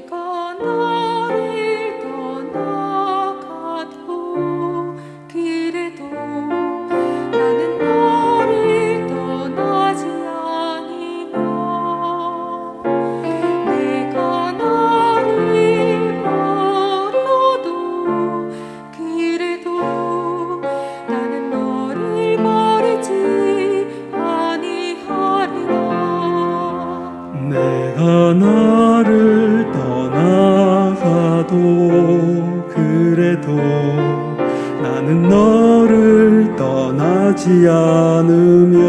내가 떠나가도 그래도 나는 너를 떠나지 않으며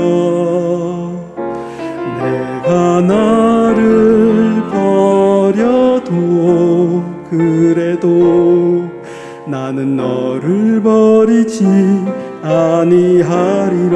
내가 나를 버려도 그래도 나는 너를 버리지 아니하리라